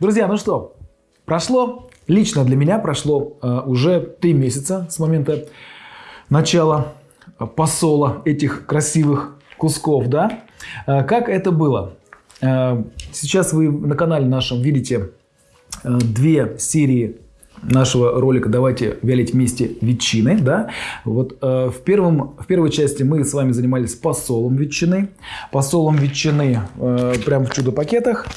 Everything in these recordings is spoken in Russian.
Друзья, ну что, прошло, лично для меня прошло э, уже три месяца с момента начала посола этих красивых кусков, да? Э, как это было? Э, сейчас вы на канале нашем видите э, две серии нашего ролика «Давайте вялить вместе ветчины». Да? Вот, э, в, первом, в первой части мы с вами занимались посолом ветчины. Посолом ветчины э, прямо в чудо-пакетах.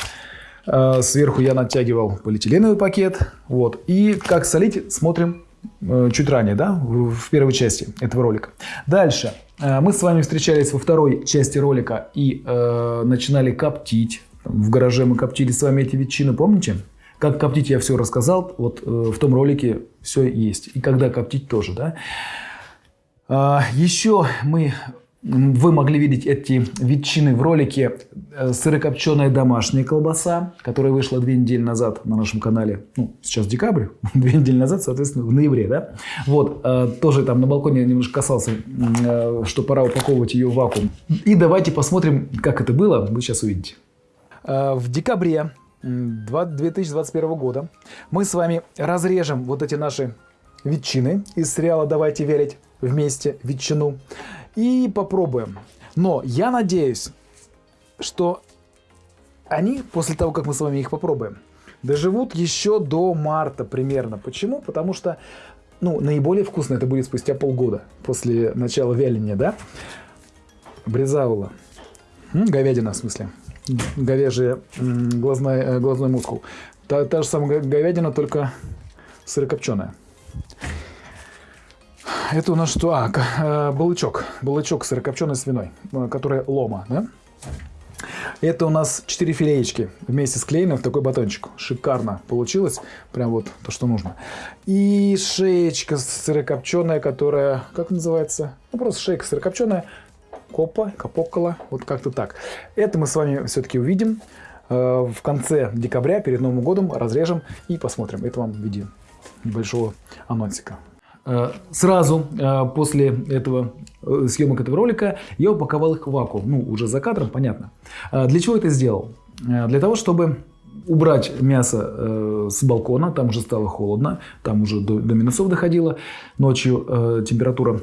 Э, сверху я натягивал полиэтиленовый пакет. Вот. И как солить, смотрим э, чуть ранее, да, в, первой части этого ролика. Дальше. Э, мы с вами встречались во второй части ролика и э, начинали коптить. В гараже мы коптили с вами эти ветчины, помните? Как коптить я все рассказал, вот э, в том ролике все есть. И когда коптить тоже, да. Еще мы, вы могли видеть эти ветчины в ролике э, сырокопченая домашняя колбаса, которая вышла две недели назад на нашем канале. Ну, сейчас декабрь, две недели назад, соответственно, в ноябре, да. Вот, э, тоже там на балконе немножко касался, э, что пора упаковывать ее в вакуум. И давайте посмотрим, как это было, вы сейчас увидите. В декабре 2021 года мы с вами разрежем вот эти наши ветчины из сериала «Давайте верить вместе ветчину» и попробуем. Но я надеюсь, что они, после того, как мы с вами их попробуем, доживут еще до марта примерно. Почему? Потому что ну, наиболее вкусно это будет спустя полгода после начала вяления, да? Брезаула. Говядина, в смысле говяжий глазной, э, глазной мускул. Та, та же самая говядина, только сырокопченая. Это у нас что? А, э, балычок. Балычок сырокопченой свиной, э, которая лома, да? Это у нас 4 филеечки вместе склеены в такой батончик. Шикарно получилось. Прям вот то, что нужно. И шеечка сырокопченая, которая, как называется? Ну, просто шейка сырокопченая Копа, Капокола, вот как-то так. Это мы с вами все-таки увидим э, в конце декабря, перед Новым годом, разрежем и посмотрим. Это вам в виде небольшого анонсика. Э, сразу э, после этого съемок этого ролика я упаковал их в вакуум. Ну, уже за кадром, понятно. Для чего это сделал? Для того, чтобы убрать мясо с балкона, там уже стало холодно, там уже до, до минусов доходило, ночью температура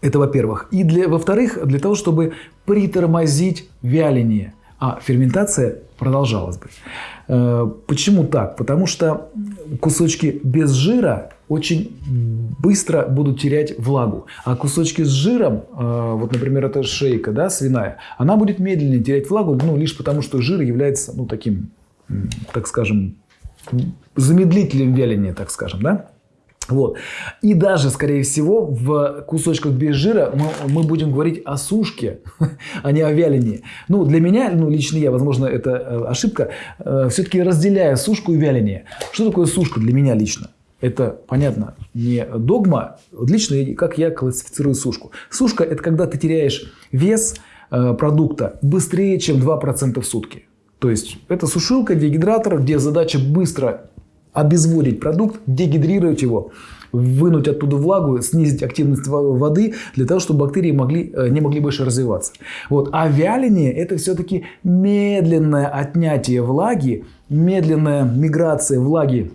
это во-первых. И для, во-вторых, для того, чтобы притормозить вяление. А ферментация продолжалась бы. Э, почему так? Потому что кусочки без жира очень быстро будут терять влагу. А кусочки с жиром, э, вот, например, это шейка да, свиная, она будет медленнее терять влагу, ну, лишь потому, что жир является, ну, таким, так скажем, замедлителем вяления, так скажем, да? Вот. И даже, скорее всего, в кусочках без жира мы, мы будем говорить о сушке, а не о вялении. Ну, для меня, ну, лично я, возможно, это э, ошибка, э, все-таки разделяя сушку и вяление. Что такое сушка для меня лично? Это, понятно, не догма. Лично, как я классифицирую сушку. Сушка – это когда ты теряешь вес э, продукта быстрее, чем 2% в сутки. То есть, это сушилка, дегидратор, где задача быстро обезводить продукт, дегидрировать его, вынуть оттуда влагу, снизить активность воды для того, чтобы бактерии могли, э, не могли больше развиваться. Вот. А вяление – это все-таки медленное отнятие влаги, медленная миграция влаги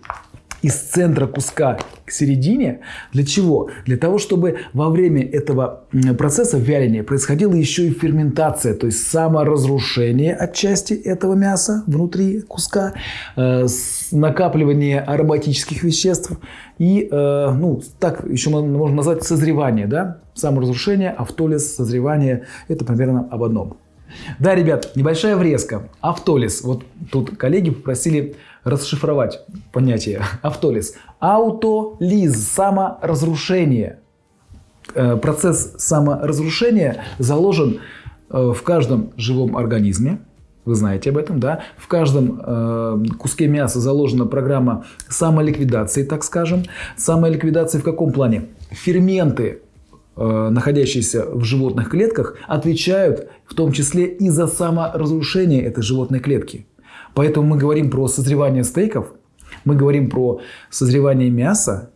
из центра куска к середине. Для чего? Для того, чтобы во время этого процесса вяления происходила еще и ферментация, то есть саморазрушение отчасти этого мяса внутри куска, э, накапливание ароматических веществ и, э, ну, так еще можно назвать созревание, да? Саморазрушение, автолиз, созревание – это примерно об одном. Да, ребят, небольшая врезка. Автолиз. Вот тут коллеги попросили расшифровать понятие автолиз. Аутолиз – саморазрушение. Э, процесс саморазрушения заложен э, в каждом живом организме. Вы знаете об этом, да? В каждом э, куске мяса заложена программа самоликвидации, так скажем. Самоликвидации в каком плане? Ферменты, э, находящиеся в животных клетках, отвечают в том числе и за саморазрушение этой животной клетки. Поэтому мы говорим про созревание стейков, мы говорим про созревание мяса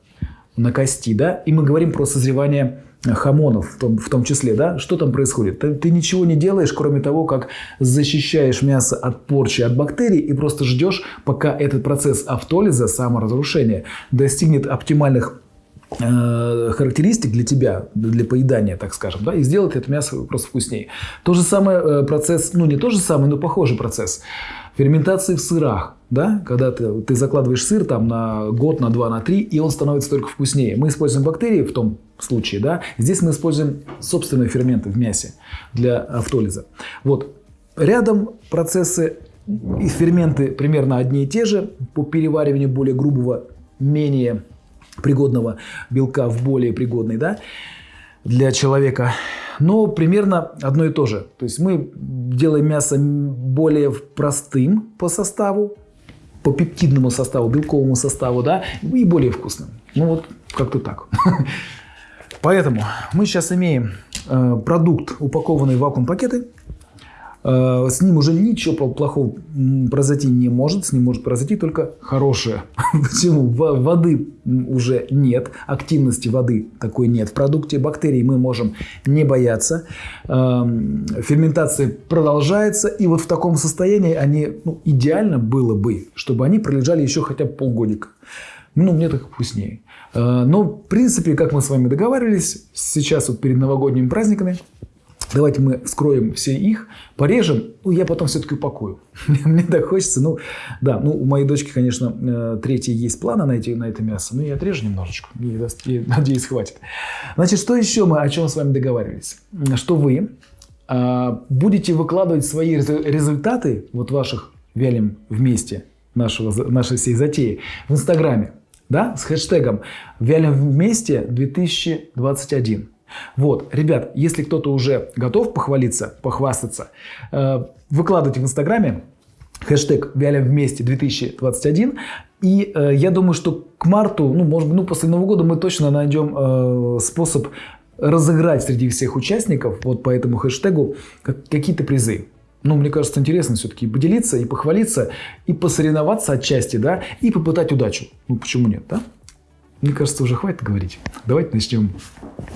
на кости, да, и мы говорим про созревание хамонов в том, в том числе, да, что там происходит? Ты, ты ничего не делаешь, кроме того, как защищаешь мясо от порчи, от бактерий и просто ждешь, пока этот процесс автолиза, саморазрушения, достигнет оптимальных характеристик для тебя, для поедания, так скажем, да, и сделать это мясо просто вкуснее. То же самое э, процесс, ну не то же самое, но похожий процесс ферментации в сырах, да, когда ты, ты закладываешь сыр там на год, на два, на три, и он становится только вкуснее. Мы используем бактерии в том случае, да, здесь мы используем собственные ферменты в мясе для автолиза. Вот, рядом процессы и ферменты примерно одни и те же по перевариванию более грубого, менее пригодного белка в более пригодный, да, для человека но примерно одно и то же. То есть мы делаем мясо более простым по составу, по пептидному составу, белковому составу, да, и более вкусным. Ну вот как-то так. Поэтому мы сейчас имеем э, продукт, упакованный в вакуум-пакеты, с ним уже ничего плохого произойти не может, с ним может произойти только хорошее. Почему? Воды уже нет, активности воды такой нет. В продукте бактерий мы можем не бояться. Эм, ферментация продолжается, и вот в таком состоянии они, ну, идеально было бы, чтобы они пролежали еще хотя бы полгодика. Ну, мне так вкуснее. Э, но, в принципе, как мы с вами договаривались, сейчас вот перед новогодними праздниками Давайте мы вскроем все их, порежем, ну, я потом все-таки упакую. Мне так хочется. Ну, да, ну, у моей дочки, конечно, э, третья есть планы на, эти, на это мясо, но я отрежу немножечко, и, и, надеюсь, хватит. Значит, что еще мы, о чем с вами договаривались? Что вы а, будете выкладывать свои результаты, вот ваших вялим вместе, нашего, нашей всей затеи, в Инстаграме, да, с хэштегом «Вялим вместе 2021». Вот, ребят, если кто-то уже готов похвалиться, похвастаться, э, выкладывайте в Инстаграме хэштег «Вялим вместе 2021». И э, я думаю, что к марту, ну, может быть, ну, после Нового года мы точно найдем э, способ разыграть среди всех участников вот по этому хэштегу какие-то призы. Ну, мне кажется, интересно все-таки поделиться и похвалиться, и посоревноваться отчасти, да, и попытать удачу. Ну, почему нет, да? Мне кажется, уже хватит говорить. Давайте начнем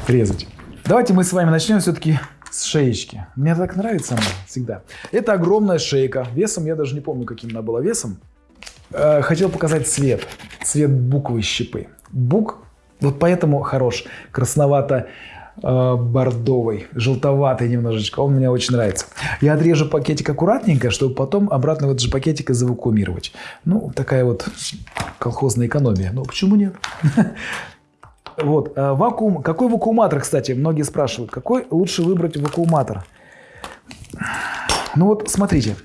резать. Давайте мы с вами начнем все-таки с шеечки. Мне так нравится она всегда. Это огромная шейка. Весом, я даже не помню, каким она была весом. Э, хотел показать цвет. Цвет буковой щепы. Бук вот поэтому хорош. Красновато бордовый, желтоватый немножечко. Он мне очень нравится. Я отрежу пакетик аккуратненько, чтобы потом обратно в этот же пакетик завакуумировать. Ну, такая вот колхозная экономия. Ну, почему нет? Вот, э, вакуум. Какой вакууматор, кстати, многие спрашивают. Какой лучше выбрать вакууматор? Ну вот, смотрите.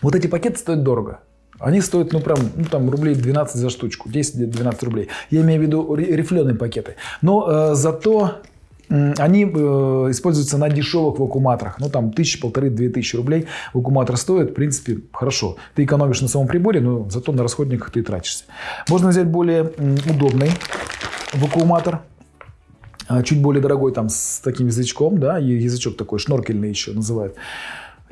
Вот эти пакеты стоят дорого. Они стоят, ну, прям, ну, там, рублей 12 за штучку, 10-12 рублей. Я имею в виду рифленые пакеты. Но э, зато они э, используются на дешевых вакууматорах. Ну, там, тысячи, полторы, две тысячи рублей вакууматор стоит. В принципе, хорошо. Ты экономишь на самом приборе, но зато на расходниках ты тратишься. Можно взять более удобный вакууматор. А, чуть более дорогой, там, с таким язычком, да, язычок такой, шноркельный еще называют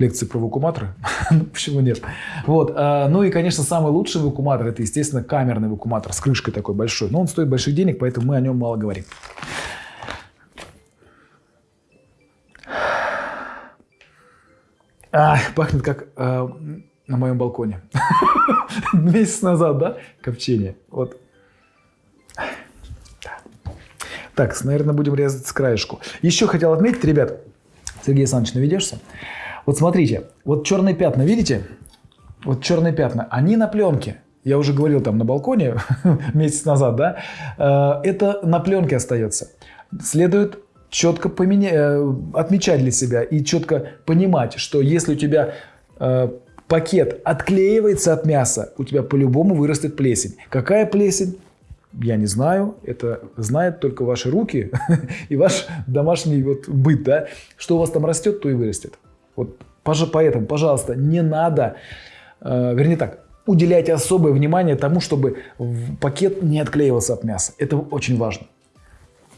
лекции про вакууматоры. Ну, почему нет? Вот. А, ну и, конечно, самый лучший вакууматор это, естественно, камерный вакууматор с крышкой такой большой. Но он стоит больших денег, поэтому мы о нем мало говорим. А, пахнет как э, на моем балконе. Месяц назад, да? Копчение. Вот. Так, наверное, будем резать с краешку. Еще хотел отметить, ребят, Сергей Александрович, наведешься? Вот смотрите, вот черные пятна, видите? Вот черные пятна, они на пленке. Я уже говорил там на балконе месяц назад, да? Э, это на пленке остается. Следует четко поменя... Э, отмечать для себя и четко понимать, что если у тебя э, пакет отклеивается от мяса, у тебя по-любому вырастет плесень. Какая плесень? Я не знаю, это знают только ваши руки и ваш домашний вот быт, да? Что у вас там растет, то и вырастет. Вот поэтому, пожалуйста, не надо, э, вернее так, уделяйте особое внимание тому, чтобы пакет не отклеивался от мяса. Это очень важно.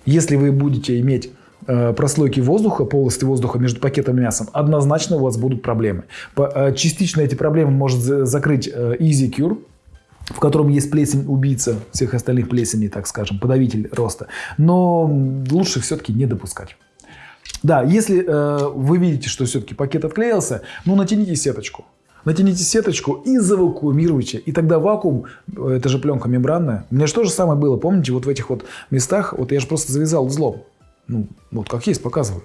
Если вы будете иметь прослойки воздуха, полости воздуха между пакетом и мясом, однозначно у вас будут проблемы. Э, частично эти проблемы может закрыть э, Easy Cure, в котором есть плесень убийца всех остальных плесеней, так скажем, подавитель роста. Но лучше все-таки не допускать. Да, если э, вы видите, что все-таки пакет отклеился, ну натяните сеточку. Натяните сеточку и завакуумируйте. И тогда вакуум, э, это же пленка мембранная. У меня же то же самое было, помните, вот в этих вот местах, вот я же просто завязал узлом. Ну, вот как есть, показываю.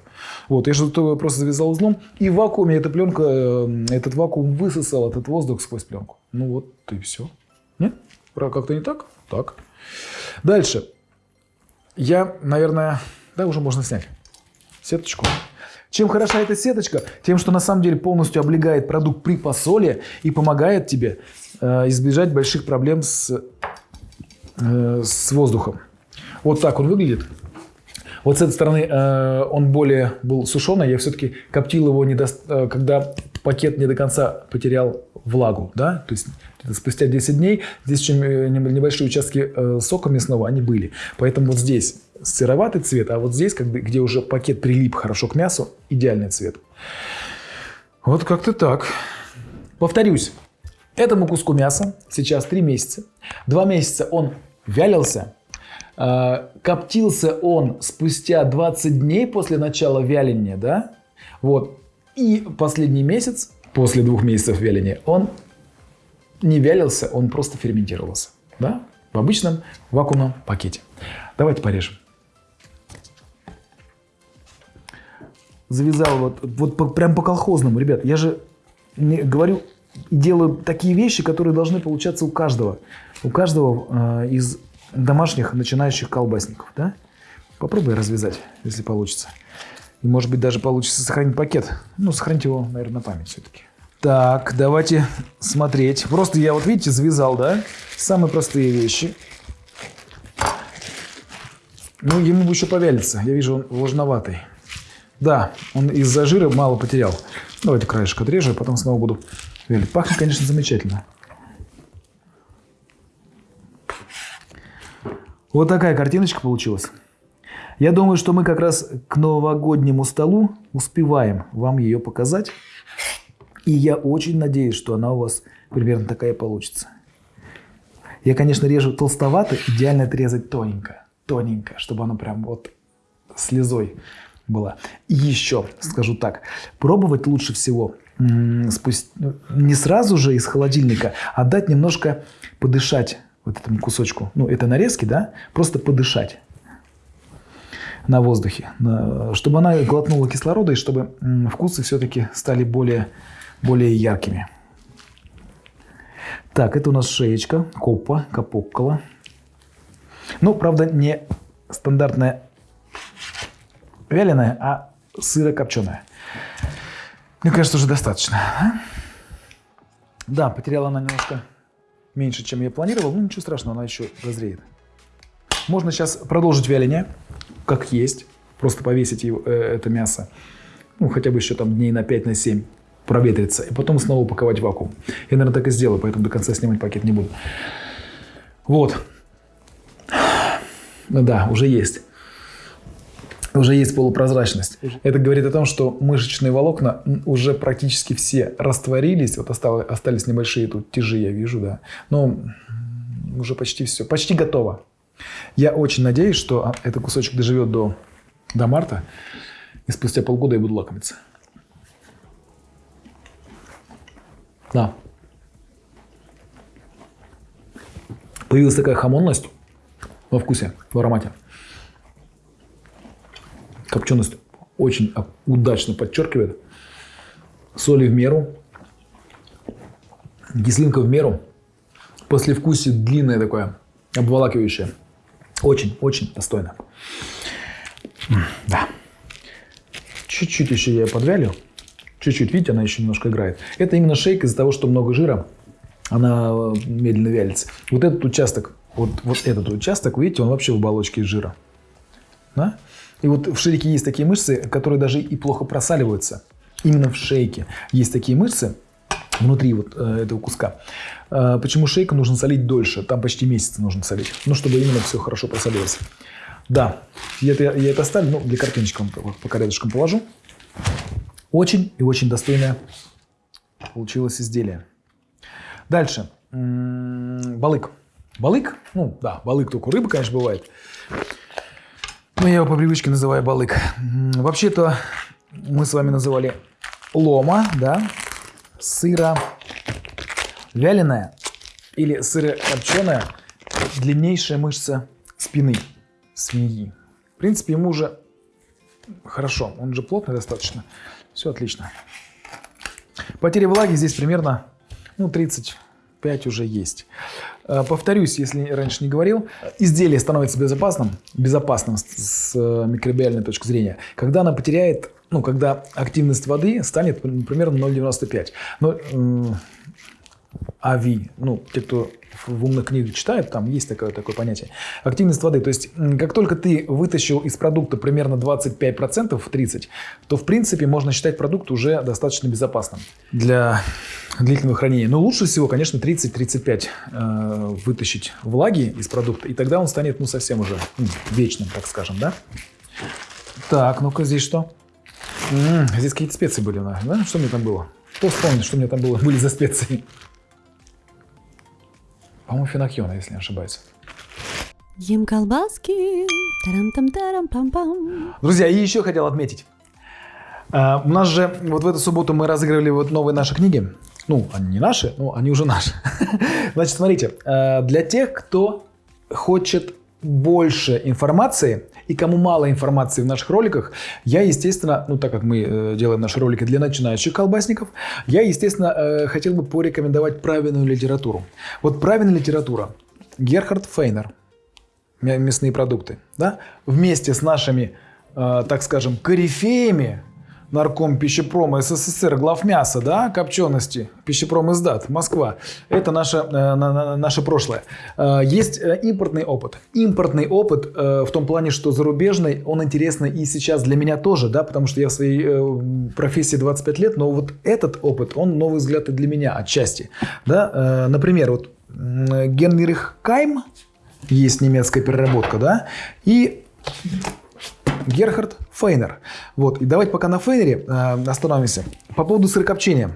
Вот, я же просто завязал узлом, и в вакууме эта пленка, э, этот вакуум высосал этот воздух сквозь пленку. Ну вот и все. Нет? Как-то не так? Так. Дальше. Я, наверное, да, уже можно снять сеточку. Чем хороша эта сеточка? Тем, что на самом деле полностью облегает продукт при посоле и помогает тебе э, избежать больших проблем с, э, с воздухом. Вот так он выглядит. Вот с этой стороны э, он более был сушеный, я все-таки коптил его, не до, э, когда пакет не до конца потерял влагу. Да? То есть спустя 10 дней здесь еще небольшие участки э, сока мясного, они были. Поэтому вот здесь сыроватый цвет, а вот здесь, где уже пакет прилип хорошо к мясу, идеальный цвет. Вот как-то так. Повторюсь, этому куску мяса сейчас 3 месяца. 2 месяца он вялился. А, коптился он спустя 20 дней после начала вяления, да? Вот. И последний месяц, после двух месяцев вяления, он не вялился, он просто ферментировался, да? В обычном вакуумном пакете. Давайте порежем. завязал вот, вот по, прям по колхозному. Ребят, я же говорю делаю такие вещи, которые должны получаться у каждого. У каждого э, из домашних начинающих колбасников. Да? Попробуй развязать, если получится. И может быть даже получится сохранить пакет. Ну, сохранить его, наверное, на память все-таки. Так, давайте смотреть. Просто я вот, видите, завязал, да? Самые простые вещи. Ну, ему бы еще повялиться. Я вижу, он влажноватый. Да, он из-за жира мало потерял. Давайте краешек отрежу, а потом снова буду вялить. Пахнет, конечно, замечательно. Вот такая картиночка получилась. Я думаю, что мы как раз к новогоднему столу успеваем вам ее показать. И я очень надеюсь, что она у вас примерно такая получится. Я, конечно, режу толстовато, идеально это резать тоненько. Тоненько, чтобы оно прям вот слезой была. И еще, скажу так, пробовать лучше всего спусть... не сразу же из холодильника, а дать немножко подышать вот этому кусочку. Ну, это нарезки, да? Просто подышать на воздухе, чтобы она глотнула кислорода и чтобы вкусы все-таки стали более, более яркими. Так, это у нас шеечка, копа, капоккола. Ну, правда, не стандартная вяленая, а сыро-копченая. Мне кажется, уже достаточно. А? Да, потеряла она немножко меньше, чем я планировал. Ну, ничего страшного, она еще дозреет. Можно сейчас продолжить вяление, как есть. Просто повесить его, э, это мясо. Ну, хотя бы еще там дней на 5 на 7 проветриться. И потом снова упаковать в вакуум. Я, наверное, так и сделаю, поэтому до конца снимать пакет не буду. Вот. Да, уже есть уже есть полупрозрачность. Это говорит о том, что мышечные волокна уже практически все растворились. Вот остались небольшие тут тяжи, я вижу, да. Но уже почти все, почти готово. Я очень надеюсь, что а, этот кусочек доживет до, до марта, и спустя полгода я буду лакомиться. Да. Появилась такая хамонность во вкусе, в аромате. Копченость очень удачно подчеркивает. Соли в меру. Кислинка в меру. Послевкусие длинное такое, обволакивающее. Очень-очень достойно. Да. Чуть-чуть еще я подвялю. Чуть-чуть, видите, она еще немножко играет. Это именно шейк из-за того, что много жира. Она э, медленно вялится. Вот этот участок, вот, вот этот участок, видите, он вообще в оболочке из жира. Да? И вот в шейке есть такие мышцы, которые даже и плохо просаливаются. Именно в шейке есть такие мышцы, внутри вот э, этого куска. Э, почему шейку нужно солить дольше? Там почти месяц нужно солить. Ну, чтобы именно все хорошо просолилось. Да, я это, я это оставлю, ну, для картиночки по порядочкам положу. Очень и очень достойное получилось изделие. Дальше. балык. Балык? Ну, да, балык только рыба, конечно, бывает. Но я его по привычке называю балык. Вообще-то мы с вами называли лома, да, сыра вяленая или сырокопченая длиннейшая мышца спины свиньи. В принципе, ему уже хорошо, он же плотный достаточно. Все отлично. Потеря влаги здесь примерно ну, 35 уже есть. Э, повторюсь, если раньше не говорил, изделие становится безопасным, безопасным с микробиальной точки зрения, когда она потеряет, ну, когда активность воды станет примерно 0,95. Но АВИ, ну, те, кто в умных книгах читают, там есть такое, такое понятие. Активность воды. То есть, как только ты вытащил из продукта примерно 25%, 30%, то, в принципе, можно считать продукт уже достаточно безопасным для длительного хранения. Но лучше всего, конечно, 30-35 э, вытащить влаги из продукта, и тогда он станет, ну, совсем уже ну, вечным, так скажем, да? Так, ну-ка, здесь что? М -м, здесь какие-то специи были, да? Что мне там было? Кто вспомнит, что мне там было, были за специи? По-моему, фенохиона, если не ошибаюсь. Ем колбаски. Тарам-там-тарам-пам-пам. Друзья, и еще хотел отметить. А, у нас же вот в эту субботу мы разыгрывали вот новые наши книги. Ну, они не наши, но они уже наши. Значит, смотрите, а, для тех, кто хочет больше информации и кому мало информации в наших роликах, я, естественно, ну так как мы э, делаем наши ролики для начинающих колбасников, я, естественно, э, хотел бы порекомендовать правильную литературу. Вот правильная литература. Герхард Фейнер. Мясные продукты. Да? Вместе с нашими, э, так скажем, корифеями нарком пищепрома СССР, главмяса, да, копчености, пищепром издат, Москва. Это наше, э, наше прошлое. Э, есть э, импортный опыт. Импортный опыт в том плане, что зарубежный, он интересный и сейчас для меня тоже, да, потому что я в своей профессии 25 лет, но вот этот опыт, он новый взгляд и для меня отчасти. Да? Например, вот Генрих Кайм, есть немецкая переработка, да, и Герхард Фейнер. Вот, и давайте пока на Фейнере э, остановимся. По поводу сырокопчения.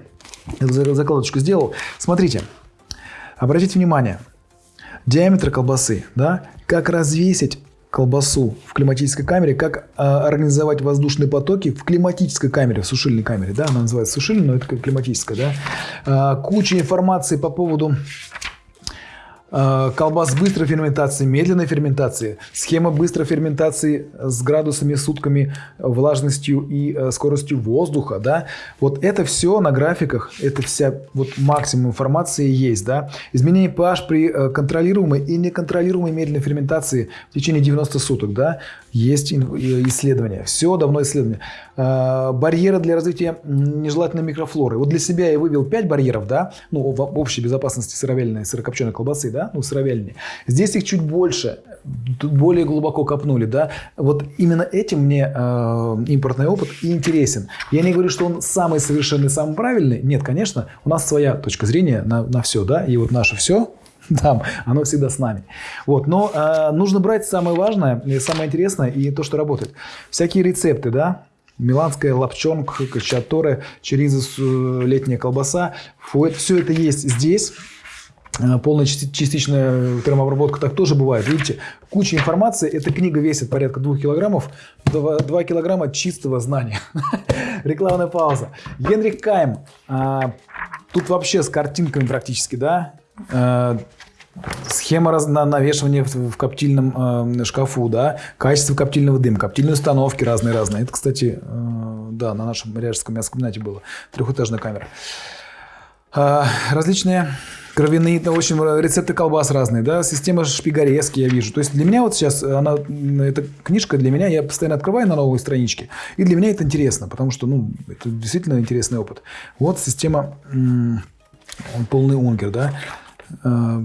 Я закладочку сделал. Смотрите, обратите внимание. Диаметр колбасы, да, как развесить колбасу в климатической камере, как э, организовать воздушные потоки в климатической камере, в сушильной камере, да, она называется сушильной, но это как климатическая, да. Э, куча информации по поводу колбас быстрой ферментации, медленной ферментации, схема быстрой ферментации с градусами, сутками, влажностью и э, скоростью воздуха, да, вот это все на графиках, это вся вот максимум информации есть, да. Изменение pH при э, контролируемой и неконтролируемой медленной ферментации в течение 90 суток, да, есть исследования, все давно исследования. Барьеры для развития нежелательной микрофлоры. Вот для себя я вывел 5 барьеров, да, ну, в общей безопасности сыровяленой, сырокопченой колбасы, да, ну, сыровяльни. Здесь их чуть больше, более глубоко копнули, да. Вот именно этим мне э, импортный опыт и интересен. Я не говорю, что он самый совершенный, самый правильный. Нет, конечно, у нас своя точка зрения на, на все, да, и вот наше все там, оно всегда с нами. Вот, но э, нужно брать самое важное, самое интересное и то, что работает. Всякие рецепты, да, Миланская лапчонка, качаторы, черизис, э, летняя колбаса. Все это есть здесь. Э, полная частичная термообработка так тоже бывает. Видите, куча информации. Эта книга весит порядка 2 килограммов. 2, 2 килограмма чистого знания. Рекламная пауза. Генрих Кайм. А, тут вообще с картинками практически, да? А, схема на, навешивания в, в коптильном э, шкафу, да, качество коптильного дыма, коптильные установки разные-разные. Это, кстати, э, да, на нашем ряжском мясокомбинате было. Трехэтажная камера. Э, различные кровяные, в общем, рецепты колбас разные, да, система шпигарезки я вижу. То есть для меня вот сейчас, она, эта книжка для меня, я постоянно открываю на новые странички, и для меня это интересно, потому что, ну, это действительно интересный опыт. Вот система, полный ункер, да, э,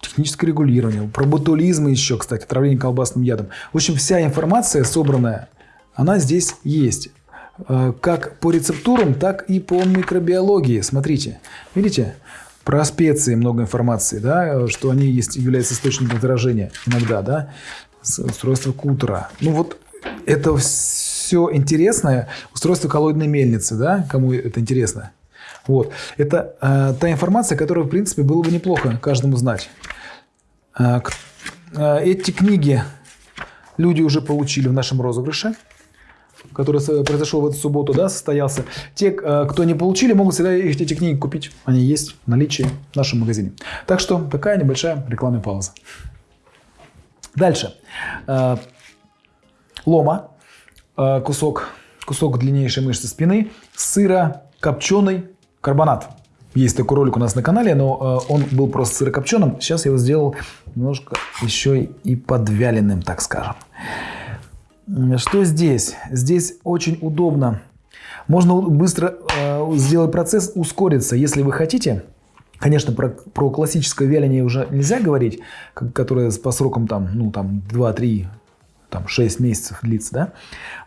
техническое регулирование, про ботулизм еще, кстати, отравление колбасным ядом. В общем, вся информация собранная, она здесь есть. Э, как по рецептурам, так и по микробиологии. Смотрите, видите? Про специи много информации, да, что они есть, являются источником заражения иногда, да, устройство кутера. Ну вот это все интересное. Устройство коллоидной мельницы, да, кому это интересно. Вот. Это э, та информация, которую, в принципе, было бы неплохо каждому знать. Э, э, эти книги люди уже получили в нашем розыгрыше, который произошел в эту субботу, да, состоялся. Те, э, кто не получили, могут всегда их- эти книги купить. Они есть в наличии в нашем магазине. Так что такая небольшая рекламная пауза. Дальше. Э, Лома, э, кусок, кусок длиннейшей мышцы спины, сыра копченый карбонат. Есть такой ролик у нас на канале, но он был просто сырокопченым. Сейчас я его сделал немножко еще и подвяленным, так скажем. Что здесь? Здесь очень удобно. Можно быстро э, сделать процесс, ускориться, если вы хотите. Конечно, про, про классическое вяление уже нельзя говорить, которое по срокам там, ну, там 2-3, там 6 месяцев длится, да?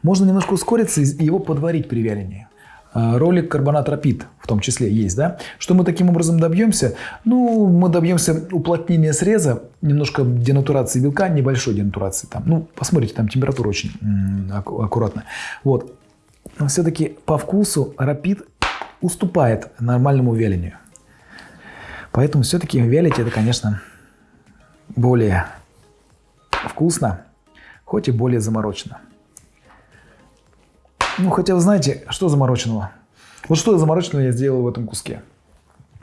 Можно немножко ускориться и его подварить при вялении. А, Ролик карбонат рапид в том числе есть, да? Что мы таким образом добьемся? Ну, мы добьемся уплотнения среза, немножко денатурации белка, небольшой денатурации там. Ну, посмотрите, там температура очень аккуратная. Вот. Но все-таки по вкусу рапид уступает нормальному вялению. Поэтому все-таки вялить это, конечно, более вкусно, хоть и более заморочено. Ну, хотя вы знаете, что замороченного? Вот что замороченного я сделал в этом куске.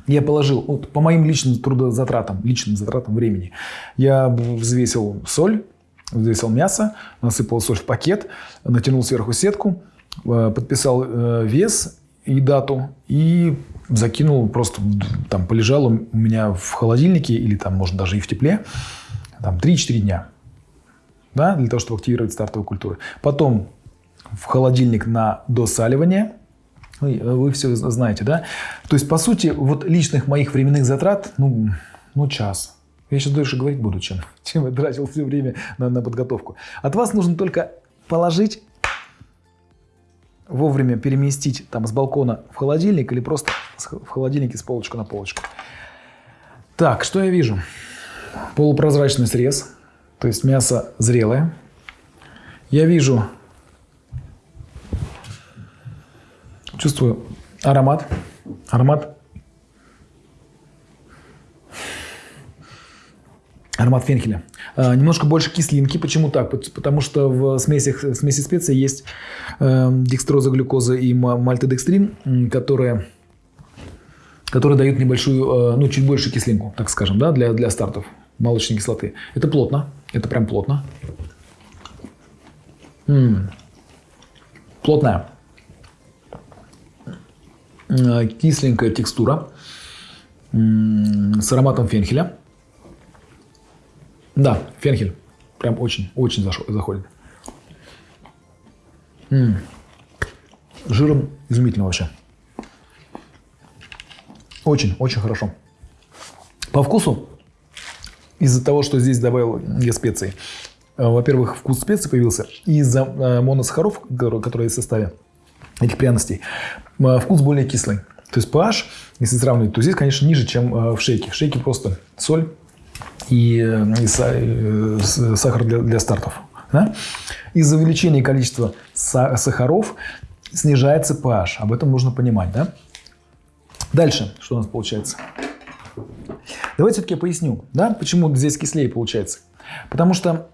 Я положил, вот по моим личным трудозатратам, личным затратам времени, я взвесил соль, взвесил мясо, насыпал соль в пакет, натянул сверху сетку, э, подписал э, вес и дату и закинул, просто там полежал у меня в холодильнике или там, может, даже и в тепле, там 3-4 дня да, для того, чтобы активировать стартовые культуры. Потом в холодильник на досаливание. Вы, вы все знаете, да? То есть, по сути, вот личных моих временных затрат, ну, ну час. Я сейчас дольше говорить буду, чем, чем я тратил все время на, на подготовку. От вас нужно только положить, вовремя переместить там с балкона в холодильник или просто в холодильнике с полочку на полочку. Так, что я вижу? Полупрозрачный срез, то есть мясо зрелое. Я вижу, чувствую аромат, аромат, аромат фенхеля. А, немножко больше кислинки. Почему так? Пот- Потому что в смесях, в смеси специй есть э, декстроза, глюкоза и ма- мальтодекстрин, м, которые которые дают небольшую, э, ну, чуть больше кислинку, так скажем, да, для, для стартов молочной кислоты. Это плотно, это прям плотно. М. Плотная. Э, Кисленькая текстура М, с ароматом фенхеля. Да, фенхель. Прям очень, очень заходит. М. Жиром изумительно вообще. Очень, очень хорошо. По вкусу, из-за того, что здесь добавил я специи, во-первых, вкус специй появился, и из-за э, моносахаров, которые в составе этих пряностей, э, вкус более кислый. То есть pH, если сравнивать, то здесь, конечно, ниже, чем э, в шейке. В шейке просто соль и, э, и с- сахар для, для стартов. да? Из-за увеличения количества са- сахаров снижается pH. Об этом нужно понимать. Да? Дальше, что у нас получается? Давайте все-таки поясню, да, почему здесь кислее получается. Потому что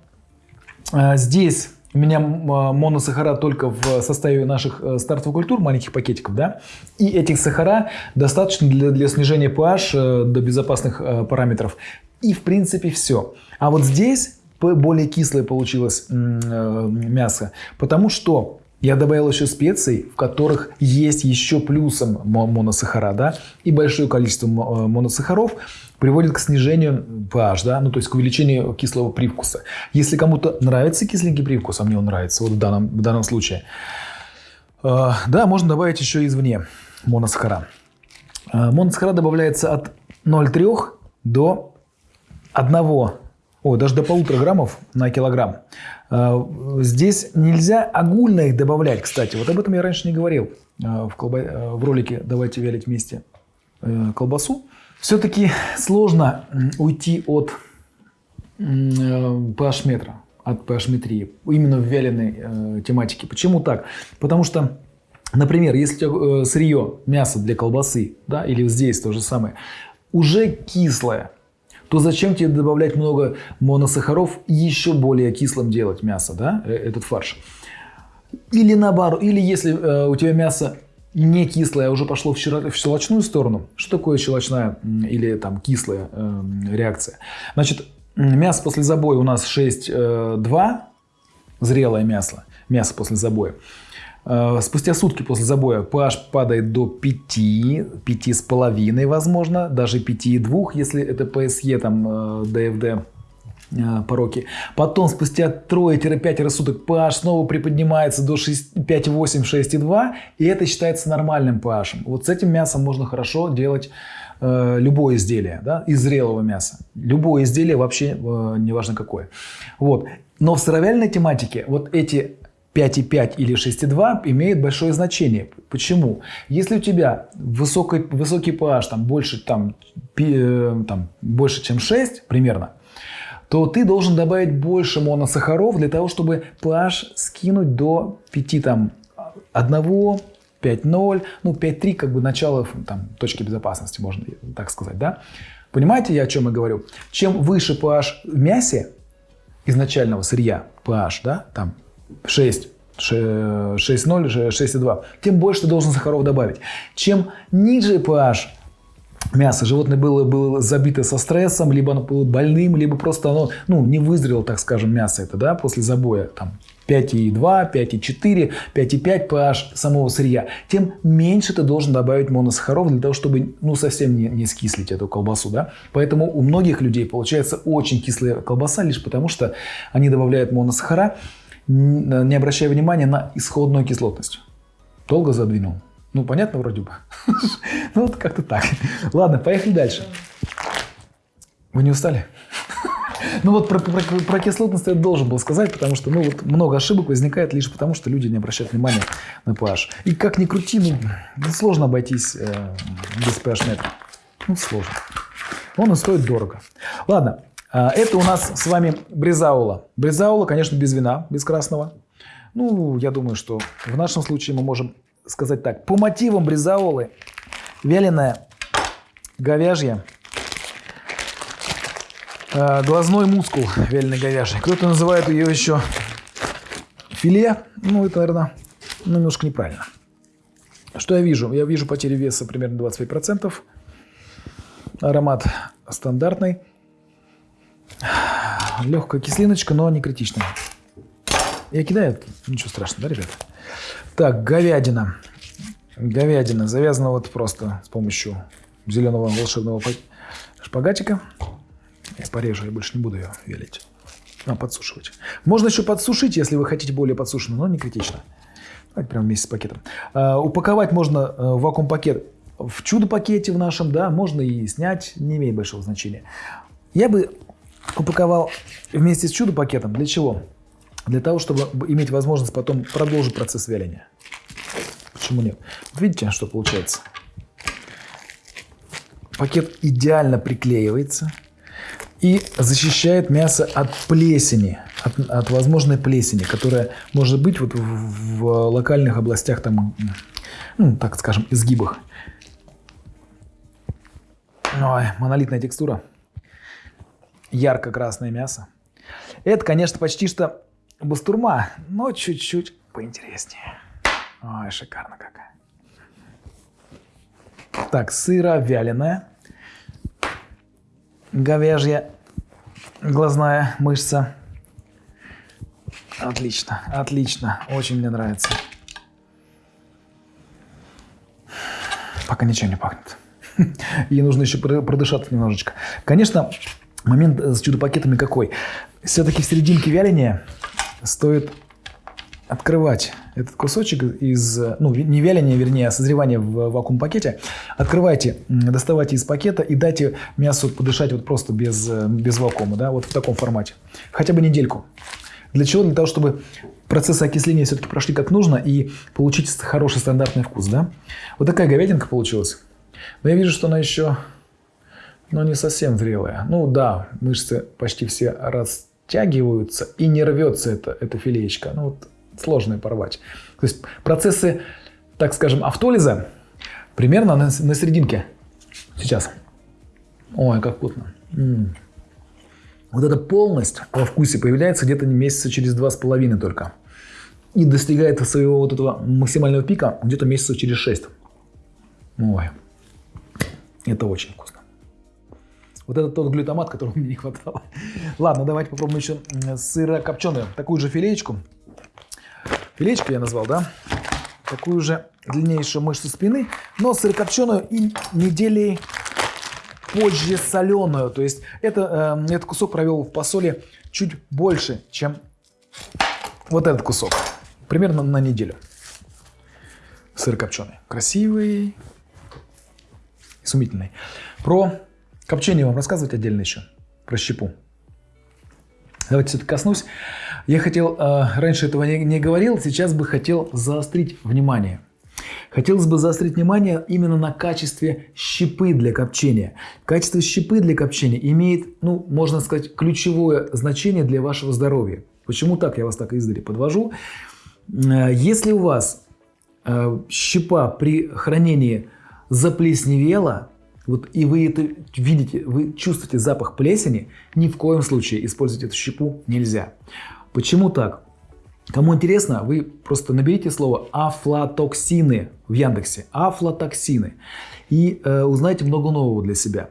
э, здесь у меня э, моносахара только в составе наших э, стартовых культур, маленьких пакетиков, да, и этих сахара достаточно для, для снижения pH э, до безопасных э, параметров. И в принципе все. А вот здесь более кислое получилось мясо, потому что я добавил еще специй, в которых есть еще плюсом мо- моносахара, да, и большое количество мо- моносахаров приводит к снижению pH, да, ну то есть к увеличению кислого привкуса. Если кому-то нравится кисленький привкус, а мне он нравится, вот в данном, в данном случае, э, да, можно добавить еще извне моносахара. Э, Моносахара добавляется от 0,3 до 1, ой, даже до полутора граммов на килограмм. Э, Здесь нельзя огульно их добавлять, кстати. Вот об этом я раньше не говорил э, в, колба- э, в ролике «Давайте вялить вместе э, колбасу». Все-таки сложно уйти от м, э, pH-метра, от pH-метрии, именно в вяленой э, тематике. Почему так? Потому что Например, если э, сырье, мясо для колбасы, да, или здесь то же самое, уже кислое, то зачем тебе добавлять много моносахаров и еще более кислым делать мясо, да, э, этот фарш? Или наоборот, или если э, у тебя мясо не кислое, а уже пошло в, в щелочную сторону. Что такое щелочная или там кислая э, реакция? Значит, мясо после забоя у нас 6,2, э, зрелое мясо, мясо после забоя. Э, спустя сутки после забоя pH падает до 5, 5,5 возможно, даже 5,2, если это PSE, там, DFD э, пороки. Потом спустя 3-5 суток pH снова приподнимается до 5,8, 6,2, и это считается нормальным pH. Вот с этим мясом можно хорошо делать э, любое изделие да, из зрелого мяса. Любое изделие вообще, э, неважно какое. Вот. Но в сыровяльной тематике вот эти 5,5 или 6,2 имеет большое значение. Почему? Если у тебя высокий, высокий pH там, больше, там, э, там, больше, чем 6 примерно, то ты должен добавить больше моносахаров для того, чтобы pH скинуть до 5, там, 1, 5,0, ну 5,3 как бы начало там, точки безопасности, можно так сказать. Да? Понимаете, я о чем я говорю? Чем выше pH в мясе изначального сырья, pH, да, там 6, 6,0, 6,2, тем больше ты должен сахаров добавить. Чем ниже pH мясо животное было, было забито со стрессом, либо оно было больным, либо просто оно ну, не вызрело, так скажем, мясо это, да, после забоя, там, 5,2, 5,4, 5,5 pH самого сырья, тем меньше ты должен добавить моносахаров для того, чтобы ну, совсем не, не скислить эту колбасу. Да? Поэтому у многих людей получается очень кислая колбаса лишь потому, что они добавляют моносахара, не обращая внимания на исходную кислотность. Долго задвинул? Ну, понятно вроде бы. Ну, вот как-то так. Ладно, поехали дальше. Вы не устали? Ну вот про, про, про кислотность я должен был сказать, потому что ну, вот много ошибок возникает лишь потому, что люди не обращают внимания на pH. И как ни крути, ну, сложно обойтись э, без pH метра. Ну, сложно. Он и стоит дорого. Ладно, а, это у нас с вами бризаула. Бризаула, конечно, без вина, без красного. Ну, я думаю, что в нашем случае мы можем сказать так. По мотивам бризаулы вяленая говяжья, а, глазной мускул вяленой говяжий. Кто-то называет ее еще филе. Ну, это, наверное, ну, немножко неправильно. Что я вижу? Я вижу потерю веса примерно 25%. Аромат стандартный. Легкая кислиночка, но не критичная. Я кидаю, ничего страшного, да, ребята? Так, говядина. Говядина завязана вот просто с помощью зеленого волшебного шпагатика. Я порежу, я больше не буду ее велить. А, подсушивать. Можно еще подсушить, если вы хотите более подсушенную, но не критично. Давайте прямо вместе с пакетом. А, упаковать можно э, в вакуум-пакет в чудо-пакете в нашем, да, можно и снять, не имеет большого значения. Я бы упаковал вместе с чудо-пакетом. Для чего? Для того, чтобы иметь возможность потом продолжить процесс вяления. Почему нет? Вот видите, что получается? Пакет идеально приклеивается и защищает мясо от плесени, от, от возможной плесени, которая может быть вот в, в локальных областях, там, ну, так скажем, изгибах. Ой, монолитная текстура ярко-красное мясо. Это, конечно, почти что бастурма, но чуть-чуть поинтереснее. Ой, шикарно какая. Так, сыра вяленая, говяжья глазная мышца. Отлично, отлично, очень мне нравится. Пока ничего не пахнет. И нужно еще продышаться немножечко. Конечно, Момент с чудо-пакетами какой? Все-таки в серединке вяления стоит открывать этот кусочек из, ну, не вяления, вернее, а созревания в вакуум-пакете. Открывайте, доставайте из пакета и дайте мясу подышать вот просто без, без вакуума, да, вот в таком формате. Хотя бы недельку. Для чего? Для того, чтобы процессы окисления все-таки прошли как нужно и получить хороший стандартный вкус, да. Вот такая говядинка получилась. Но я вижу, что она еще но не совсем зрелая. Ну да, мышцы почти все растягиваются и не рвется эта, эта филеечка. Ну вот сложно порвать. То есть процессы так скажем, автолиза примерно на, на серединке. Сейчас. Ой, как вкусно. М. Вот эта полность во вкусе появляется где-то месяца через два с половиной только. И достигает своего вот этого максимального пика где-то месяца через шесть. Ой, это очень вкусно. Вот это тот глютамат, которого мне не хватало. Ладно, давайте попробуем еще сырокопченую. Такую же филеечку. Филеечку я назвал, да? Такую же длиннейшую мышцу спины, но сырокопченую и недели позже соленую. То есть это, э, этот кусок провел в посоле чуть больше, чем вот этот кусок. Примерно на неделю. Сыр копченый. Красивый, изумительный. Про копчение вам рассказывать отдельно еще. Про щепу. Давайте все-таки коснусь. Я хотел, э, раньше этого не, не говорил, сейчас бы хотел заострить внимание. Хотелось бы заострить внимание именно на качестве щепы для копчения. Качество щепы для копчения имеет, ну, можно сказать, ключевое значение для вашего здоровья. Почему так? Я вас так издали подвожу. Э, если у вас э, щепа при хранении заплесневела, вот и вы это видите, вы чувствуете запах плесени, ни в коем случае использовать эту щепу нельзя. Почему так? Кому интересно, вы просто наберите слово афлатоксины в Яндексе. Афлатоксины. И э, узнаете много нового для себя.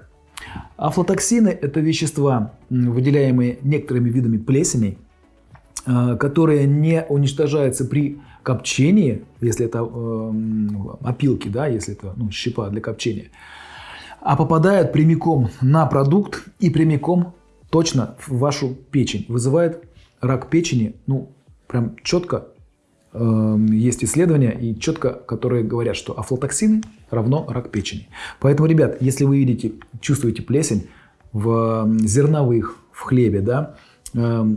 Афлатоксины – это вещества, выделяемые некоторыми видами плесеней, э, которые не уничтожаются при копчении, если это э, опилки, да, если это ну, щепа для копчения, а попадают прямиком на продукт и прямиком точно в вашу печень. Вызывает рак печени, ну, прям четко э, есть исследования и четко, которые говорят, что афлотоксины равно рак печени. Поэтому, ребят, если вы видите, чувствуете плесень в зерновых, в хлебе, да, э,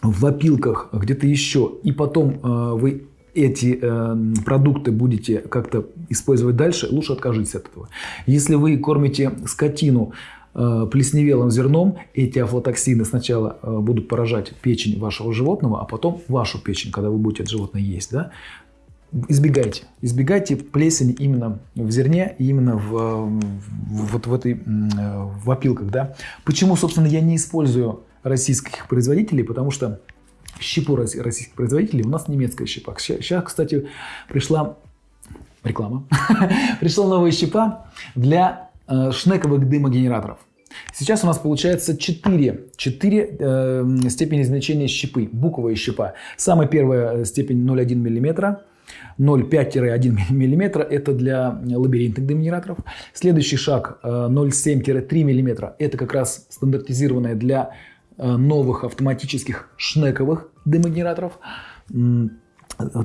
в опилках, где-то еще, и потом э, вы эти э, продукты будете как-то использовать дальше, лучше откажитесь от этого. Если вы кормите скотину Э, плесневелым зерном эти афлотоксины сначала э, будут поражать печень вашего животного, а потом вашу печень, когда вы будете это животное есть. Да? Избегайте. Избегайте плесени именно в зерне, именно в, в, вот в этой в опилках. Да? Почему, собственно, я не использую российских производителей? Потому что щепу российских производителей у нас немецкая щепа. Сейчас, кстати, пришла реклама. пришла новая щепа для э, шнековых дымогенераторов. Сейчас у нас получается 4, 4 э, степени измельчения щепы, буковая щепа. Самая первая степень 0,1 мм, 0,5-1 мм – это для лабиринтных дымогенераторов. Следующий шаг 0,7-3 э, мм – это как раз стандартизированная для э, новых автоматических шнековых дымогенераторов.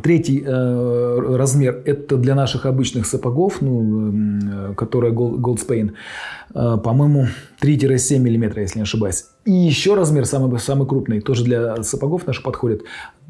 Третий э, размер – это для наших обычных сапогов, ну, э, которые Gold, Spain, э, по-моему, 3-7 мм, если не ошибаюсь. И еще размер, самый, самый крупный, тоже для сапогов наших подходит,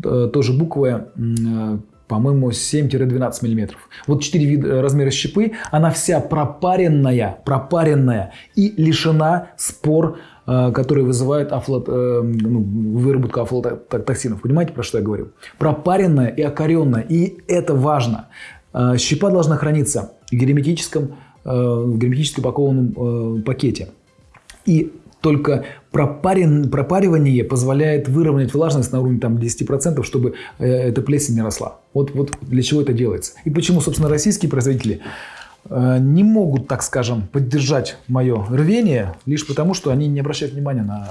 э, тоже буквая, э, по-моему, 7-12 мм. Вот 4 вида, размера щепы, она вся пропаренная, пропаренная и лишена спор, Э, которые вызывают афлот, э, ну, выработку афлотоксинов. Понимаете, про что я говорю? Пропаренная и окоренная. И это важно. Э, щепа должна храниться в герметическом, в герметически упакованном пакете. И только пропарен, пропаривание позволяет выровнять влажность на уровне там, 10%, чтобы эта плесень не росла. Вот, вот для чего это делается. И почему, собственно, российские производители Э, не могут, так скажем, поддержать мое рвение, лишь потому, что они не обращают внимания на,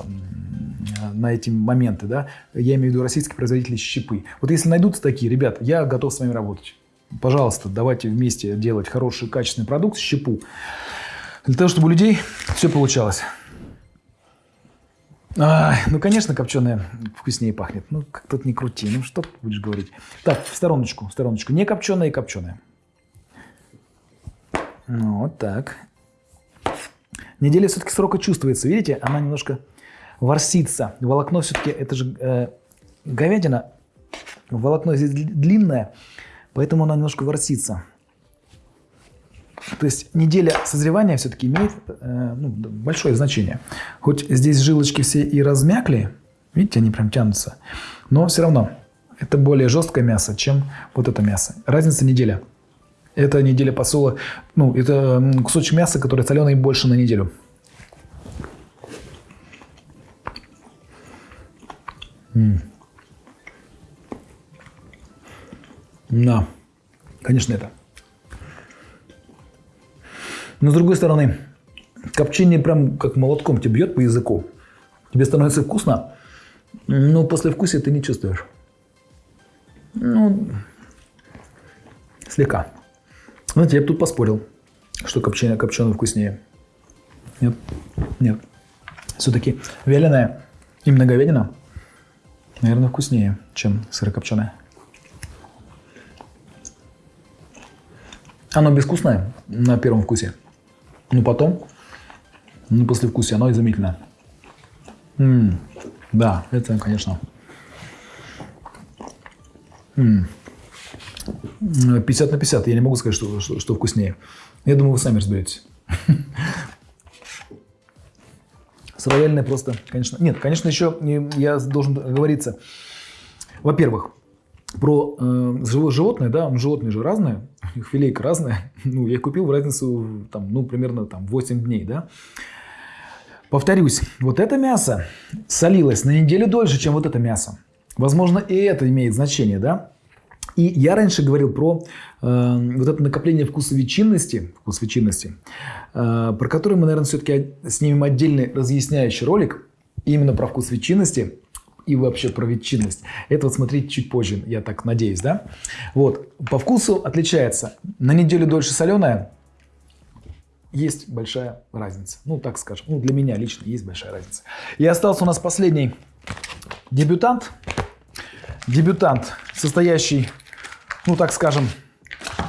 на эти моменты. Да? Я имею в виду российские производители щепы. Вот если найдутся такие, ребят, я готов с вами работать. Пожалуйста, давайте вместе делать хороший, качественный продукт, щепу. Для того, чтобы у людей все получалось. А, ну, конечно, копченая вкуснее пахнет. Ну, как тут не крути. Ну, что будешь говорить? Так, в стороночку, в стороночку. Не копченая и копченая. Ну, вот так. Неделя все-таки срока чувствуется. Видите, она немножко ворсится. Волокно все-таки, это же э, говядина. Волокно здесь длинное, поэтому она немножко ворсится. То есть неделя созревания все-таки имеет э, ну, большое значение. Хоть здесь жилочки все и размякли, видите, они прям тянутся, но все равно это более жесткое мясо, чем вот это мясо. Разница неделя. Это неделя посола. Ну, это кусочек мяса, который соленый больше на неделю. М. Да, конечно, это. Но с другой стороны, копчение прям как молотком тебе бьет по языку. Тебе становится вкусно, но после вкуса ты не чувствуешь. Ну, слегка. Знаете, я бы тут поспорил, что копчение, копченое вкуснее. Нет, нет. Все-таки вяленая, именно говядина, наверное, вкуснее, чем сырокопченая. Оно безвкусное на первом вкусе. Но потом, ну, после вкуса, оно изумительное. М, да, это, конечно. М. 50 на 50. Я не могу сказать, что, что, что вкуснее. Я думаю, вы сами разберетесь. Сыровяленое просто, конечно... Нет, конечно, еще я должен оговориться. Во-первых, про э, живо- животное, да, м, животные же разные, их филейка разная. Ну, я их купил в разницу, там, ну, примерно там 8 дней, да. Повторюсь, вот это мясо солилось на неделю дольше, чем вот это мясо. Возможно, и это имеет значение, да? И я раньше говорил про э, вот это накопление вкусовичинности, вкусовичинности, э, про который мы, наверное, все-таки снимем отдельный разъясняющий ролик именно про вкус ветчинности и вообще про ветчинность. Это вот смотрите чуть позже, я так надеюсь, да? Вот, по вкусу отличается. На неделю дольше соленая, есть большая разница. Ну, так скажем. Ну, для меня лично есть большая разница. И остался у нас последний дебютант. Дебютант, состоящий, ну, так скажем,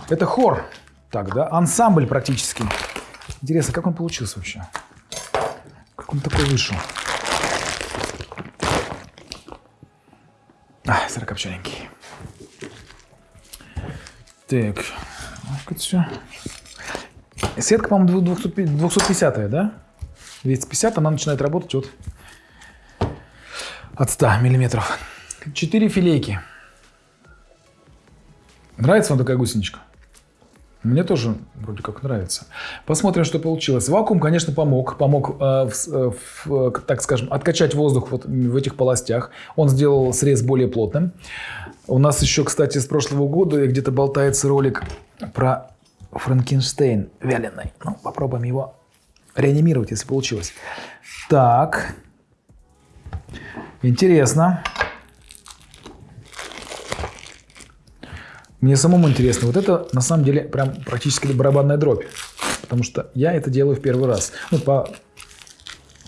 это хор. Так, да, ансамбль практически. Интересно, как он получился вообще? Как он такой вышел? А, сырокопчененький. Так, ну-ка все. Сетка, по-моему, 250, да? 250, она начинает работать от, от 100 миллиметров. Четыре филейки. Нравится вам такая гусеничка? Мне тоже вроде как нравится. Посмотрим, что получилось. Вакуум, конечно, помог. Помог, э, в э, в, э, так скажем, откачать воздух вот в этих полостях. Он сделал срез более плотным. У нас еще, кстати, с прошлого года где-то болтается ролик про Франкенштейн вяленый. Ну, попробуем его реанимировать, если получилось. Так. Интересно. Мне самому интересно. Вот это на самом деле прям практически барабанная дробь. Потому что я это делаю в первый раз. Ну, по,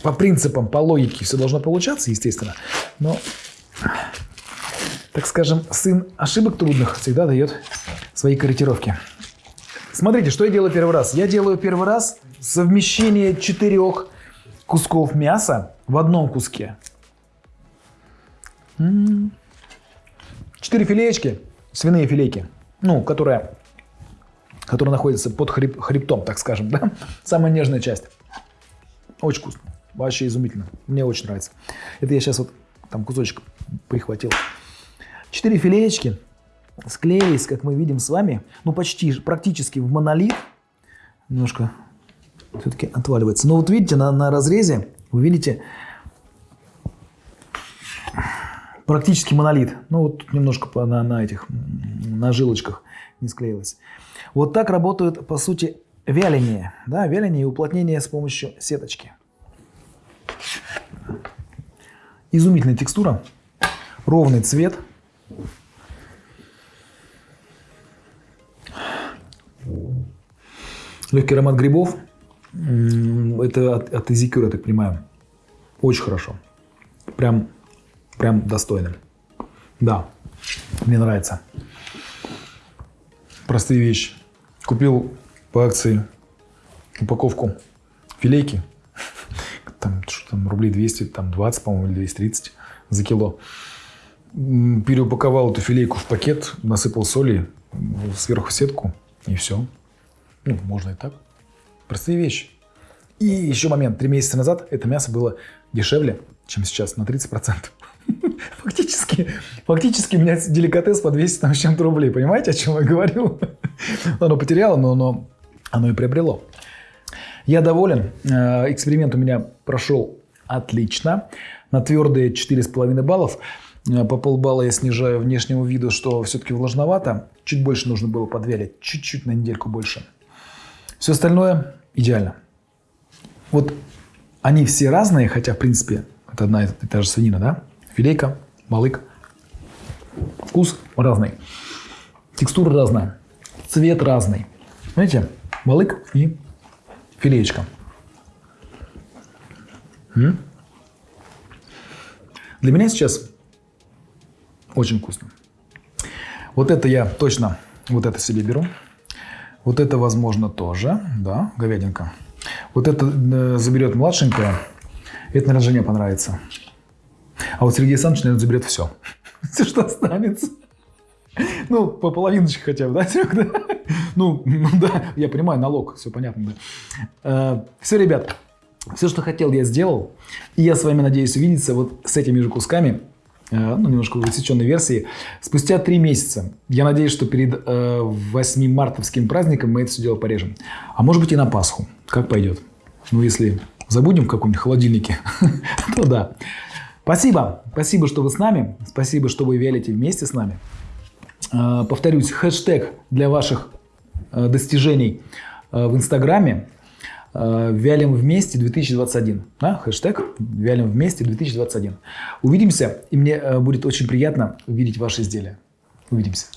по принципам, по логике все должно получаться, естественно. Но, так скажем, сын ошибок трудных всегда дает свои корректировки. Смотрите, что я делаю первый раз. Я делаю первый раз совмещение четырех кусков мяса в одном куске. М. Четыре филеечки, свиные филейки, ну, которые, которые находятся под хреб- хребтом, так скажем, да? Самая нежная часть. Очень вкусно. Вообще изумительно. Мне очень нравится. Это я сейчас вот там кусочек прихватил. Четыре филеечки склеились, как мы видим с вами, ну почти, практически в монолит. Немножко все-таки отваливается. Но вот видите, на, на разрезе вы видите практически монолит. Ну вот тут немножко на, на этих, на жилочках не склеилось. Вот так работают, по сути, вяление. Да, вяление и уплотнение с помощью сеточки. Изумительная текстура, ровный цвет. Легкий аромат грибов. Это от, от изикюра, так понимаю. Очень хорошо. Прям, прям достойно. Да, мне нравится. Простые вещи. Купил по акции упаковку филейки. Там, что там, рублей 200, там 20, по-моему, или 230 за кило. Переупаковал эту филейку в пакет, насыпал соли, сверху сетку, и все. Ну, можно и так. Простые вещи. И еще момент. Три месяца назад это мясо было дешевле, чем сейчас, на 30%. Фактически, фактически у меня деликатес по 200 там, с чем-то рублей. Понимаете, о чем я говорю? Оно потеряло, но оно, оно и приобрело. Я доволен. Э, Эксперимент у меня прошел отлично. На твердые 4,5 баллов. Э, По полбалла я снижаю внешнему виду, что все-таки влажновато. Чуть больше нужно было подвялить. Чуть-чуть на недельку больше. Все остальное идеально. Вот они все разные, хотя, в принципе, это одна и та же свинина, да? Филейка, балык. Вкус разный. Текстура разная. Цвет разный. Знаете, балык и филеечка. Для меня сейчас очень вкусно. Вот это я точно, вот это себе беру. Вот это, возможно, тоже, да, говядинка. Вот это э, заберет младшенькая. Это, наверное, жене понравится. А вот Сергей Александрович, наверное, заберет все. Все, что останется. Ну, по половиночке хотя бы, да, Серег, да? Ну, ну да, я понимаю, налог, все понятно, да. все, ребят, все, что хотел, я сделал. И я с вами надеюсь увидеться вот с этими же кусками, э, ну, немножко в усеченной версии, спустя три месяца. Я надеюсь, что перед э, 8 мартовским праздником мы это все дело порежем. А может быть и на Пасху, как пойдет. Ну, если забудем в каком-нибудь холодильнике, то да. Спасибо, спасибо, что вы с нами, спасибо, что вы вялите вместе с нами. Э, Повторюсь, хэштег для ваших э, достижений э, в Инстаграме э, «Вялим вместе 2021». Да? Хэштег «Вялим вместе 2021». Увидимся, и мне будет очень приятно увидеть ваши изделия. Увидимся.